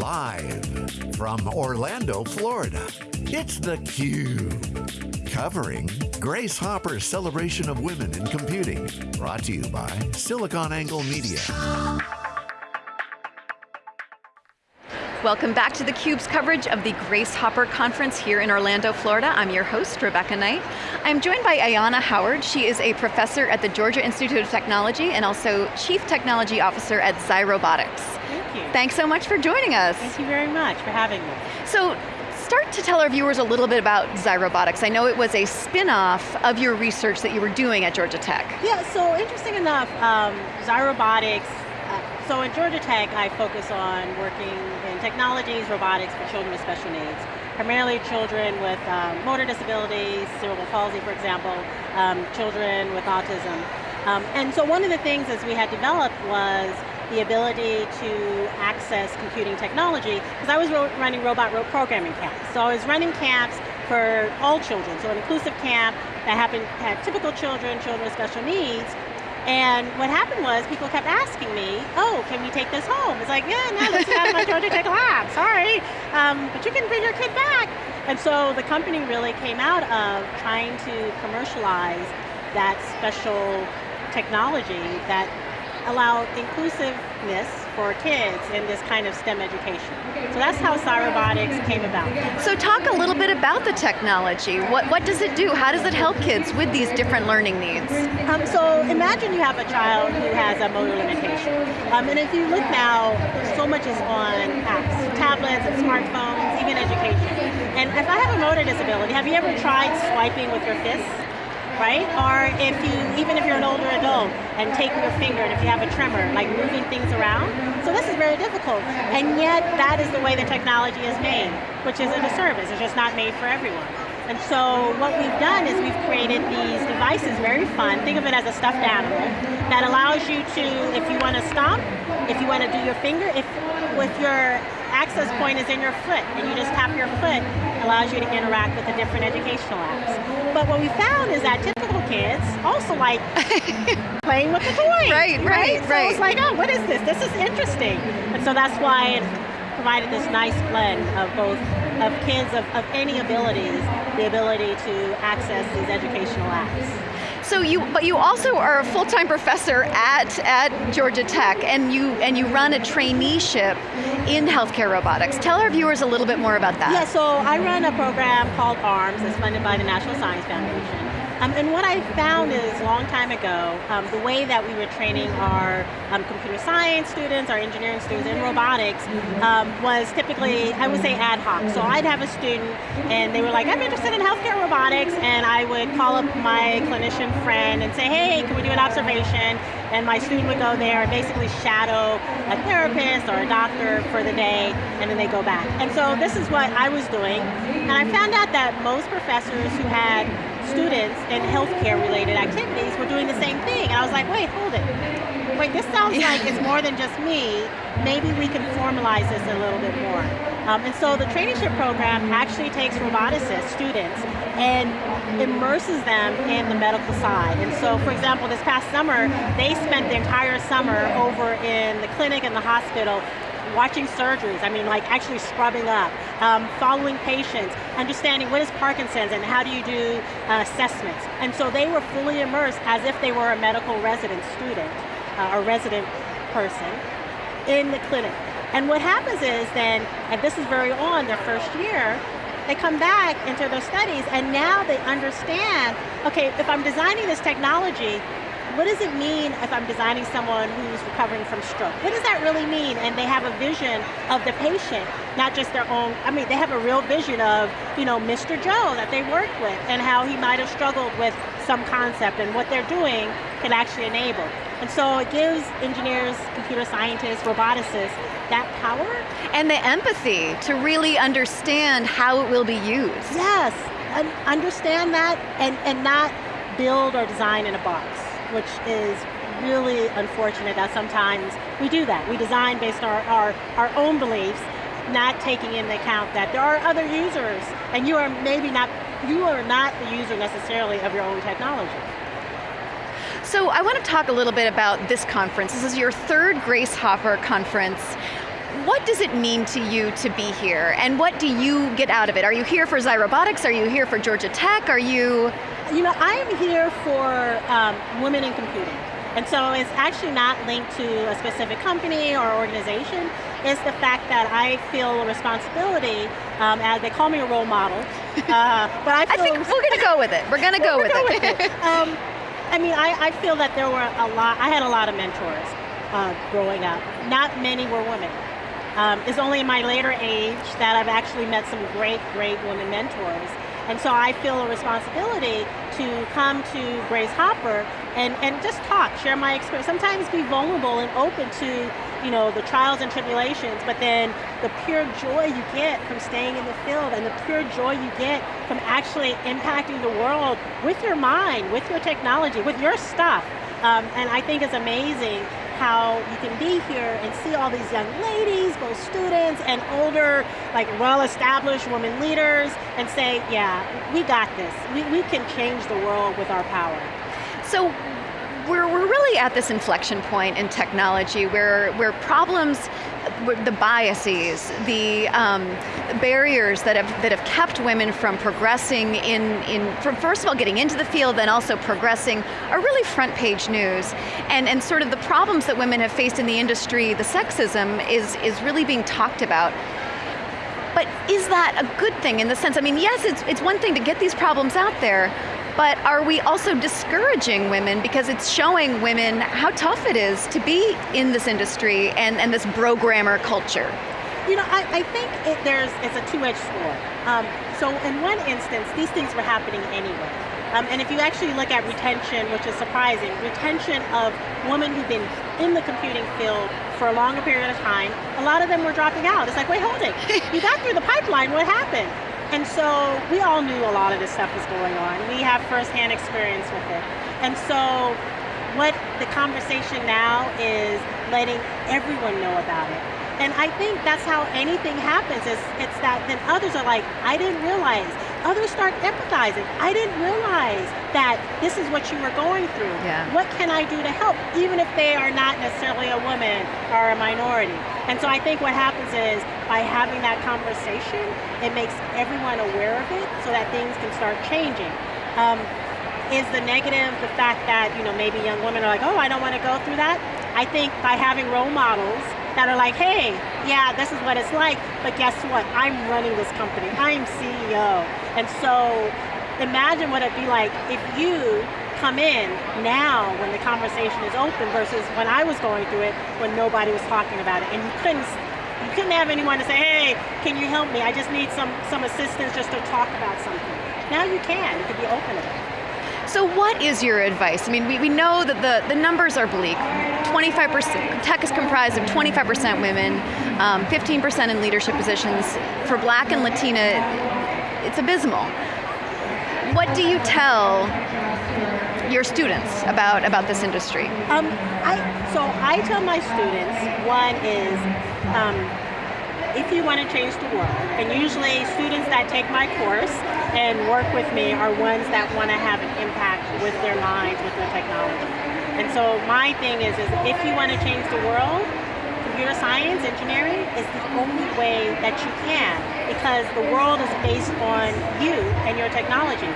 Live from Orlando, Florida, it's theCUBE. Covering Grace Hopper's Celebration of Women in Computing. Brought to you by SiliconANGLE Media. Welcome back to theCUBE's coverage of the Grace Hopper Conference here in Orlando, Florida. I'm your host, Rebecca Knight. I'm joined by Ayanna Howard. She is a professor at the Georgia Institute of Technology and also Chief Technology Officer at ZyRobotics. Thank you. Thanks so much for joining us. Thank you very much for having me. So, start to tell our viewers a little bit about ZyRobotics. I know it was a spin-off of your research that you were doing at Georgia Tech. Yeah, so interesting enough, um, ZyRobotics so at Georgia Tech, I focus on working in technologies, robotics for children with special needs. Primarily children with um, motor disabilities, cerebral palsy, for example, um, children with autism. Um, and so one of the things as we had developed was the ability to access computing technology, because I was ro running robot rope programming camps. So I was running camps for all children, so an inclusive camp that happened, had typical children, children with special needs, and what happened was people kept asking me, oh, can we take this home? It's like, yeah, no, this is out of my Georgia Tech lab, sorry. Um, but you can bring your kid back. And so the company really came out of trying to commercialize that special technology that allowed inclusiveness for kids in this kind of STEM education. So that's how ZyRobotics came about. So talk a little bit about the technology. What, what does it do? How does it help kids with these different learning needs? Um, so imagine you have a child who has a motor limitation. Um, and if you look now, so much is on apps, tablets and smartphones, even education. And if I have a motor disability, have you ever tried swiping with your fists? Right? Or if you, even if you're an older adult and taking your finger and if you have a tremor, like moving things around. So this is very difficult. And yet that is the way the technology is made, which isn't a service. It's just not made for everyone. And so what we've done is we've created these devices, very fun, think of it as a stuffed animal, that allows you to, if you want to stomp, if you want to do your finger, if with your access point is in your foot, and you just tap your foot, allows you to interact with the different educational apps. But what we found is that typical kids also like playing with the toys. Right, right, right. So it's like, oh, what is this? This is interesting. And so that's why it provided this nice blend of both of kids of, of any abilities, the ability to access these educational apps. So you, but you also are a full-time professor at, at Georgia Tech, and you, and you run a traineeship in healthcare robotics. Tell our viewers a little bit more about that. Yeah, so I run a program called ARMS, that's funded by the National Science Foundation. Um, and what I found is, a long time ago, um, the way that we were training our um, computer science students, our engineering students, in robotics, um, was typically, I would say ad hoc. So I'd have a student, and they were like, I'm interested in healthcare robotics, and I would call up my clinician friend and say, hey, can we do an observation? And my student would go there and basically shadow a therapist or a doctor for the day, and then they go back. And so this is what I was doing, and I found out that most professors who had students in healthcare related activities were doing the same thing. And I was like, wait, hold it. Wait, this sounds like it's more than just me. Maybe we can formalize this a little bit more. Um, and so the traineeship program actually takes roboticists, students, and immerses them in the medical side. And so, for example, this past summer, they spent the entire summer over in the clinic and the hospital watching surgeries, I mean like actually scrubbing up, um, following patients, understanding what is Parkinson's and how do you do uh, assessments. And so they were fully immersed as if they were a medical resident student, uh, a resident person in the clinic. And what happens is then, and this is very on their first year, they come back into their studies and now they understand, okay, if I'm designing this technology, what does it mean if I'm designing someone who's recovering from stroke? What does that really mean? And they have a vision of the patient, not just their own, I mean, they have a real vision of, you know, Mr. Joe that they work with and how he might have struggled with some concept and what they're doing can actually enable. And so it gives engineers, computer scientists, roboticists, that power. And the empathy to really understand how it will be used. Yes, and understand that and, and not build or design in a box which is really unfortunate that sometimes we do that. We design based on our, our, our own beliefs, not taking into account that there are other users, and you are maybe not, you are not the user necessarily of your own technology. So I want to talk a little bit about this conference. This is your third Grace Hopper conference. what does it mean to you to be here? And what do you get out of it? Are you here for Zyrobotics? Are you here for Georgia Tech? Are you? You know, I am here for um, women in computing. And so it's actually not linked to a specific company or organization. It's the fact that I feel a responsibility, um, as they call me a role model. Uh, but I, feel I think we're going to go with it. We're going to go, with, it. with it. Um, I mean, I, I, feel that there were a lot, I had a lot of mentors uh, growing up. Not many were women. Um, it's only in my later age that I've actually met some great, great women mentors. And so I feel a responsibility to come to Grace Hopper and, and just talk, share my experience, sometimes be vulnerable and open to you know, the trials and tribulations, but then the pure joy you get from staying in the field and the pure joy you get from actually impacting the world with your mind, with your technology, with your stuff. Um, and I think it's amazing how you can be here and see all these young ladies, both students and older, like well-established women leaders, and say, yeah, we got this. We, we can change the world with our power. So we're, we're really at this inflection point in technology where, where problems, the biases, the um, barriers that have, that have kept women from progressing in, in, from first of all getting into the field, then also progressing, are really front page news. And, and sort of the problems that women have faced in the industry, the sexism, is, is really being talked about. But is that a good thing in the sense, I mean, yes, it's, it's one thing to get these problems out there, but are we also discouraging women because it's showing women how tough it is to be in this industry and, and this programmer culture? You know, I, I think it, there's it's a two-edged sword. Um, so in one instance, these things were happening anyway. Um, and if you actually look at retention, which is surprising, retention of women who've been in the computing field for a longer period of time, a lot of them were dropping out. It's like, wait, hold it. you got through the pipeline, what happened? And so we all knew a lot of this stuff was going on. We have firsthand experience with it. And so what the conversation now is letting everyone know about it. And I think that's how anything happens, is it's that then others are like, I didn't realize. Others start empathizing. I didn't realize that this is what you were going through. Yeah. What can I do to help? Even if they are not necessarily a woman or a minority. And so I think what happens is by having that conversation, it makes everyone aware of it so that things can start changing. Um, is the negative the fact that you know maybe young women are like, oh, I don't want to go through that? I think by having role models that are like, hey, yeah, this is what it's like, but guess what? I'm running this company. I'm CEO. And so imagine what it'd be like if you come in now when the conversation is open versus when I was going through it when nobody was talking about it and you couldn't you couldn't have anyone to say, hey, can you help me? I just need some, some assistance just to talk about something. Now you can, you can be open about it. So what is your advice? I mean, we, we know that the, the numbers are bleak. 25%, tech is comprised of 25% women, 15% um, in leadership positions. For black and Latina, it's abysmal. What do you tell your students about, about this industry? Um, I, so I tell my students, one is, um, if you want to change the world, and usually students that take my course and work with me are ones that want to have an impact with their minds, with their technology. And so my thing is, is if you want to change the world, computer science, engineering is the only way that you can because the world is based on you and your technology.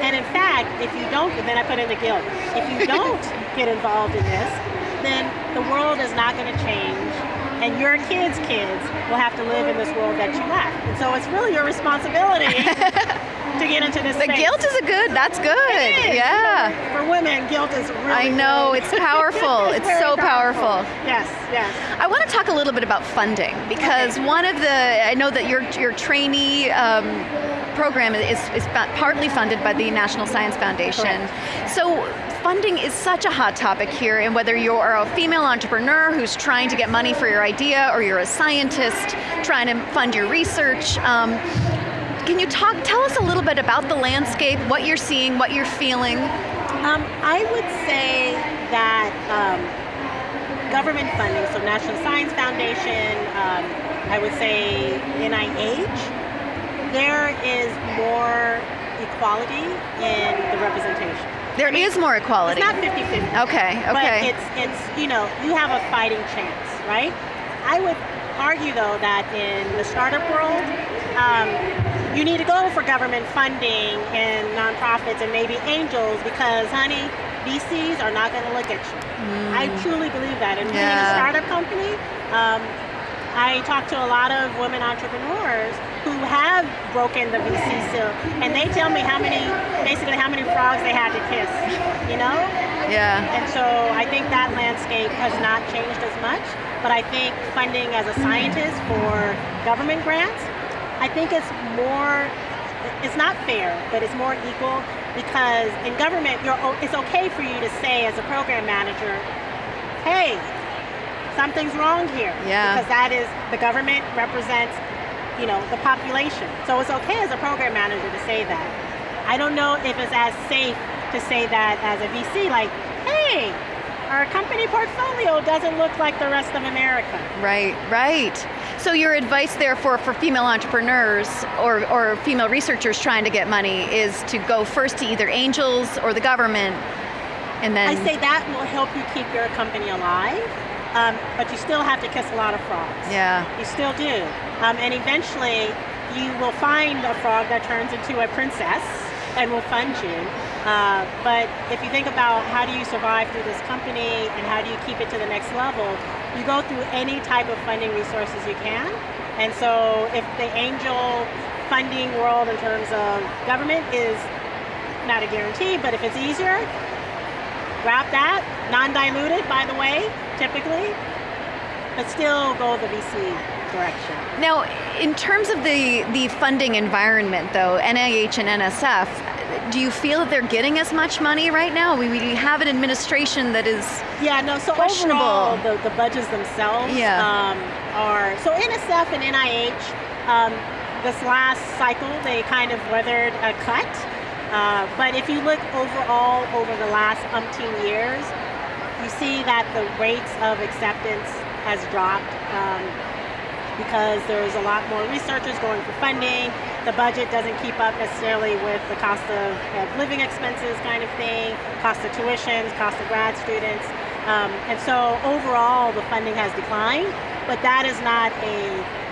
And in fact, if you don't, then I put in the guilt. If you don't get involved in this, then the world is not going to change and your kids' kids will have to live in this world that you left. And so it's really your responsibility to get into this The space. guilt is a good, that's good. Yeah. For women, guilt is really I know, good. it's powerful. it's, it's so powerful. powerful. Yes, yes. I want to talk a little bit about funding because okay. one of the, I know that your, your trainee um, program is, is partly funded by the National Science Foundation. Correct. So funding is such a hot topic here and whether you're a female entrepreneur who's trying to get money for your idea or you're a scientist trying to fund your research, um, can you talk, tell us a little bit about the landscape, what you're seeing, what you're feeling? Um, I would say that um, government funding, so National Science Foundation, um, I would say NIH, there is more equality in the representation. There I mean, is more equality. It's not 50-50. Okay, okay. But it's, it's, you know, you have a fighting chance, right? I would, argue though that in the startup world, um, you need to go for government funding and nonprofits and maybe angels because honey, VCs are not going to look at you. Mm. I truly believe that. And yeah. being a startup company, um, I talk to a lot of women entrepreneurs who have broken the VC seal, and they tell me how many, basically how many frogs they had to kiss, you know? Yeah. And so I think that landscape has not changed as much, but I think funding as a scientist for government grants, I think it's more, it's not fair, but it's more equal because in government, it's okay for you to say as a program manager, hey, something's wrong here. Yeah. Because that is, the government represents, you know, the population. So it's okay as a program manager to say that. I don't know if it's as safe to say that as a VC, like, hey, our company portfolio doesn't look like the rest of America. Right, right. So your advice therefore for female entrepreneurs or, or female researchers trying to get money is to go first to either angels or the government and then... I say that will help you keep your company alive um, but you still have to kiss a lot of frogs. Yeah. You still do. Um, and eventually, you will find a frog that turns into a princess and will fund you. Uh, but if you think about how do you survive through this company and how do you keep it to the next level, you go through any type of funding resources you can. And so if the angel funding world in terms of government is not a guarantee, but if it's easier, grab that, non-diluted by the way, typically, but still go the VC direction. Now, in terms of the, the funding environment though, NIH and NSF, do you feel that they're getting as much money right now? We, we have an administration that is Yeah, no, so questionable. overall, the, the budgets themselves yeah. um, are, so NSF and NIH, um, this last cycle, they kind of weathered a cut, uh, but if you look overall over the last umpteen years, you see that the rates of acceptance has dropped um, because there's a lot more researchers going for funding. The budget doesn't keep up necessarily with the cost of, of living expenses kind of thing, cost of tuitions, cost of grad students. Um, and so overall the funding has declined, but that is not a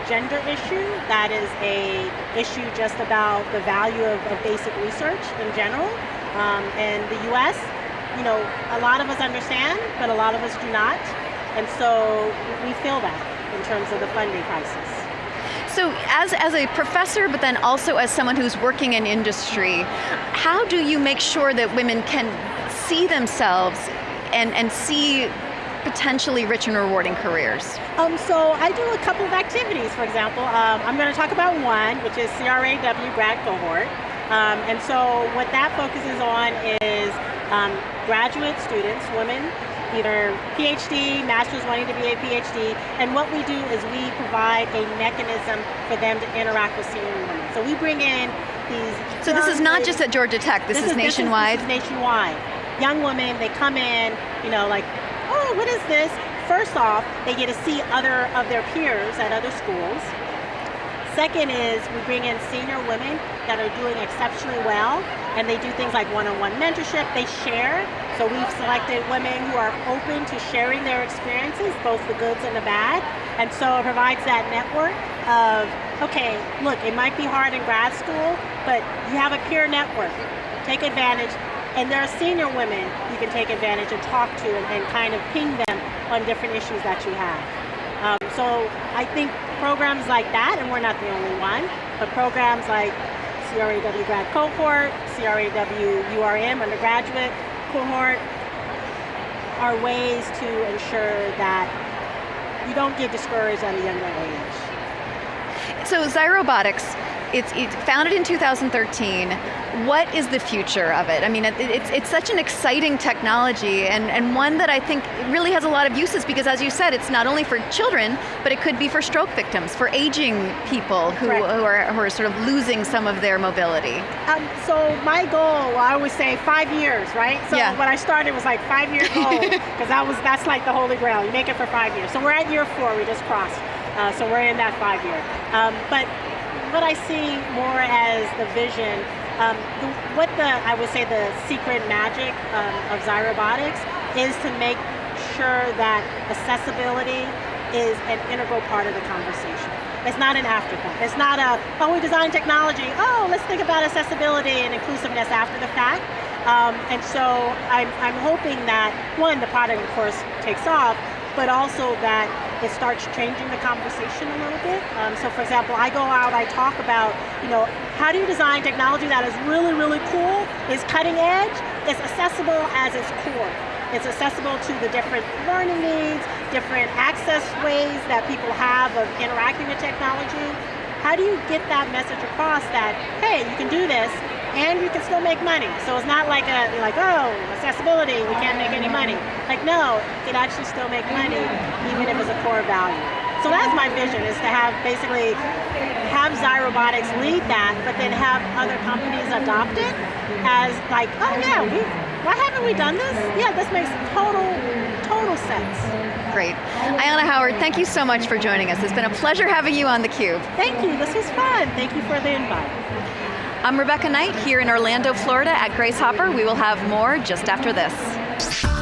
gender issue, that is a issue just about the value of, of basic research in general. Um, and the US, you know, a lot of us understand, but a lot of us do not. And so we feel that in terms of the funding crisis. So as, as a professor, but then also as someone who's working in industry, how do you make sure that women can see themselves and, and see potentially rich and rewarding careers? Um, so I do a couple of activities, for example. Um, I'm going to talk about one, which is CRA-W grad cohort. Um, and so what that focuses on is um, graduate students, women, either PhD, master's wanting to be a PhD, and what we do is we provide a mechanism for them to interact with senior women. So we bring in these... So this is not just at Georgia Tech, this, this is, is, nationwide? This is, this is nationwide. Young women, they come in, you know, like oh, what is this? First off, they get to see other of their peers at other schools. Second is we bring in senior women that are doing exceptionally well and they do things like one-on-one -on -one mentorship, they share. So we've selected women who are open to sharing their experiences, both the goods and the bad. And so it provides that network of, okay, look, it might be hard in grad school, but you have a peer network. Take advantage, and there are senior women you can take advantage and talk to and, and kind of ping them on different issues that you have. Um, so I think programs like that, and we're not the only one, but programs like CRA-W grad cohort, CRA-W URM undergraduate cohort, are ways to ensure that you don't get discouraged at a younger age. So Zyrobotics, it's, it's founded in 2013. What is the future of it? I mean, it, it's, it's such an exciting technology and, and one that I think really has a lot of uses because as you said, it's not only for children, but it could be for stroke victims, for aging people who, who, are, who are sort of losing some of their mobility. Um, so my goal, well, I always say five years, right? So yeah. when I started it was like five years old, because that was that's like the holy grail. You make it for five years. So we're at year four, we just crossed. Uh, so we're in that five year. Um, but what I see more as the vision, um, the, what the, I would say the secret magic um, of Zyrobotics is to make sure that accessibility is an integral part of the conversation. It's not an afterthought. It's not a, oh, we design technology, oh, let's think about accessibility and inclusiveness after the fact. Um, and so I'm, I'm hoping that, one, the product of course takes off, but also that it starts changing the conversation a little bit. Um, so for example, I go out, I talk about, you know, how do you design technology that is really, really cool, is cutting edge, is accessible as its core. It's accessible to the different learning needs, different access ways that people have of interacting with technology. How do you get that message across that, hey, you can do this, and you can still make money. So it's not like a like oh accessibility we can't make any money. Like no, you can actually still make money even if it's a core value. So that's my vision is to have basically have Zyrobotics lead that, but then have other companies adopt it as like oh yeah we why haven't we done this? Yeah, this makes total total sense. Great. Ayanna Howard, thank you so much for joining us. It's been a pleasure having you on theCUBE. Thank you, this was fun. Thank you for the invite. I'm Rebecca Knight here in Orlando, Florida at Grace Hopper. We will have more just after this.